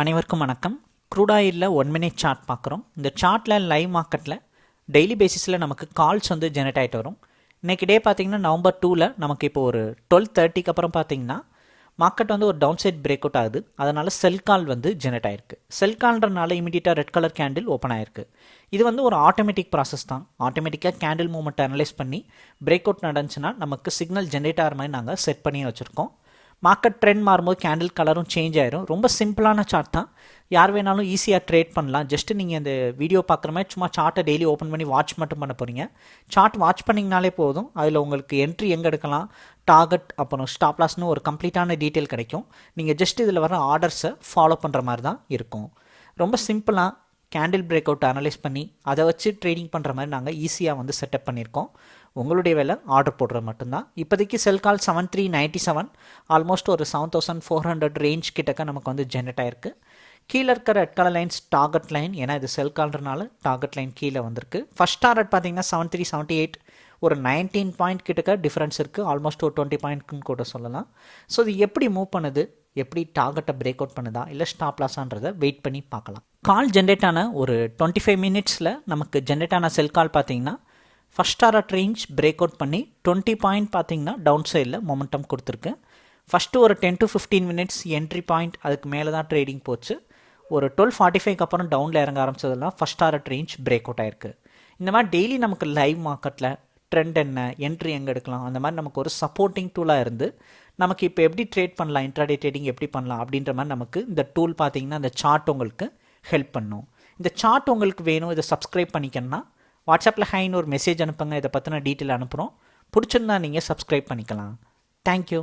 அனைவருக்கும் வணக்கம். Crude one minute chart பார்க்குறோம். இந்த சார்ட்டில் லைவ் மார்க்கெட்டில் டெய்லி பேசிஸில் நமக்கு கால்ஸ் வந்து ஜெனரேட் ஆகிட்டு வரும். இன்றைக்கி டே பார்த்தீங்கன்னா நவம்பர் டூவில் நமக்கு இப்போ ஒரு டுவெல் தேர்ட்டிக்கு அப்புறம் பார்த்தீங்கன்னா மார்க்கெட் வந்து ஒரு டவுன் சைட் பிரேக் அவுட் ஆகுது. அதனால் செல் கால் வந்து ஜெனரேட் ஆயிருக்கு. செல் கால்ன்றனால இமீடியட்டாக ரெட் கலர் கேண்டில் ஓப்பன் ஆயிருக்கு. இது வந்து ஒரு ஆட்டோமேட்டிக் ப்ராசஸ் தான். ஆட்டோமேட்டிக்காக கேண்டில் மூமெண்ட் அனலைஸ் பண்ணி பிரேக் அவுட் நடந்துச்சுன்னா நமக்கு சிக்னல் ஜென்ரேட் ஆகிற மாதிரி நாங்கள் செட் பண்ணி வச்சுருக்கோம். மார்க்கெட் ட்ரெண்ட் மாறும்போது கேண்டில் கலரும் சேஞ்ச் ஆயிரும். ரொம்ப சிம்பிளான சார்ட் தான். யார் வேணாலும் ஈஸியாக ட்ரேட் பண்ணலாம். ஜஸ்ட் நீங்கள் இந்த வீடியோ பார்க்குற மாதிரி சும்மா சார்ட்டை டெய்லி ஓப்பன் பண்ணி வாட்ச் மட்டும் பண்ண போகிறீங்க சார்ட் வாட்ச் பண்ணிங்கனாலே போதும். அதில் உங்களுக்கு என்ட்ரி எங்கே எடுக்கலாம்? டார்கெட் அப்புறம் ஸ்டாப் லாஸ்னு ஒரு கம்ப்ளீட்டான டீட்டெயில் கிடைக்கும். நீங்கள் ஜஸ்ட் இதில் வர ஆர்டர்ஸை ஃபாலோ பண்ணுற மாதிரி தான் இருக்கும். ரொம்ப சிம்பிளாக கேண்டில் பிரேக் அவுட் அனலைஸ் பண்ணி அதை வச்சு ட்ரேடிங் பண்ணுற மாதிரி நாங்கள் ஈஸியாக வந்து செட்டப் பண்ணியிருக்கோம். உங்களுடைய வேலை ஆர்டர் போடுறது மட்டும்தான். இப்போதைக்கு sell call seven three ninety seven almost ஒரு seven thousand four hundred range கிட்டக்க நமக்கு வந்து ஜென்ரேட் ஆயிருக்கு. கீழே இருக்கிற red colour lines target line ஏன்னா இது செல் கால்ன்றனால டார்கெட் லைன் கீழே வந்திருக்கு. ஃபஸ்ட் டார்கெட் பார்த்தீங்கன்னா செவன் த்ரீ செவன்ட்டி எயிட் ஒரு நைன்டீன் பாயிண்ட் கிட்டக்க டிஃப்ரென்ஸ் இருக்குது ஆல்மோஸ்ட் ஒரு டுவெண்ட்டி பாயிண்ட்னு கூட சொல்லலாம். ஸோ இது எப்படி மூவ் பண்ணுது? எப்படி டார்கெட்டை பிரேக் அவுட் பண்ணுதா? இல்லை ஸ்டாப் லாஸான்றதை வெயிட் பண்ணி பார்க்கலாம். கால் ஜென்ரேட் ஆன ஒரு டுவெண்ட்டி ஃபைவ் மினிட்ஸில் நமக்கு ஜென்ரேட் ஆன செல் கால் பார்த்தீங்கன்னா first target range break out பண்ணி டுவெண்ட்டி பாயிண்ட் பார்த்தீங்கன்னா டவுன் சைடில் மொமெண்டம் கொடுத்துருக்கு. ஃபஸ்ட்டு ஒரு ten to fifteen minutes entry point அதுக்கு மேலே தான் ட்ரேடிங் போச்சு. ஒரு டுவெல் ஃபார்ட்டி ஃபைவ்க்கு அப்புறம் டவுனில் இறங்க ஆரம்பிச்சதெல்லாம் first target range break out ஆயிருக்கு. இந்த மாதிரி டெய்லி நமக்கு லைவ் மார்க்கெட்டில் ட்ரெண்ட் என்ன என்ட்ரி எங்கே எடுக்கலாம் அந்த மாதிரி நமக்கு ஒரு சப்போர்ட்டிங் டூலாக இருந்து நமக்கு இப்போ எப்படி ட்ரேட் பண்ணலாம் இன்ட்ராடே ட்ரேடிங் எப்படி பண்ணலாம் அப்படின்ற மாதிரி நமக்கு இந்த டூல் பார்த்தீங்கன்னா அந்த சார்ட் உங்களுக்கு ஹெல்ப் பண்ணும். இந்த சார்ட் உங்களுக்கு வேணும் இதை சப்ஸ்கிரைப் பண்ணிக்கணும்னா வாட்ஸ்அப்பில் ஹைன்னு ஒரு மெசேஜ் அனுப்புங்க. இதை பற்றின டீட்டெயில் அனுப்புகிறோம் பிடிச்சிருந்தா நீங்கள் சப்ஸ்கிரைப் பண்ணிக்கலாம். தேங்க்யூ